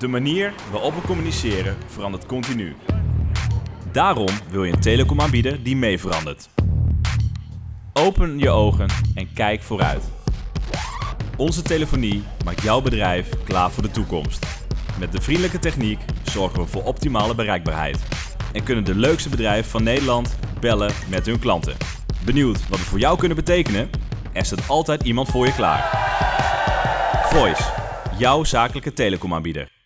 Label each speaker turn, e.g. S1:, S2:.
S1: De manier waarop we communiceren verandert continu. Daarom wil je een telecomaanbieder die mee verandert. Open je ogen en kijk vooruit. Onze telefonie maakt jouw bedrijf klaar voor de toekomst. Met de vriendelijke techniek zorgen we voor optimale bereikbaarheid. En kunnen de leukste bedrijven van Nederland bellen met hun klanten. Benieuwd wat we voor jou kunnen betekenen? Er staat altijd iemand voor je klaar. Voice, jouw zakelijke telecomaanbieder.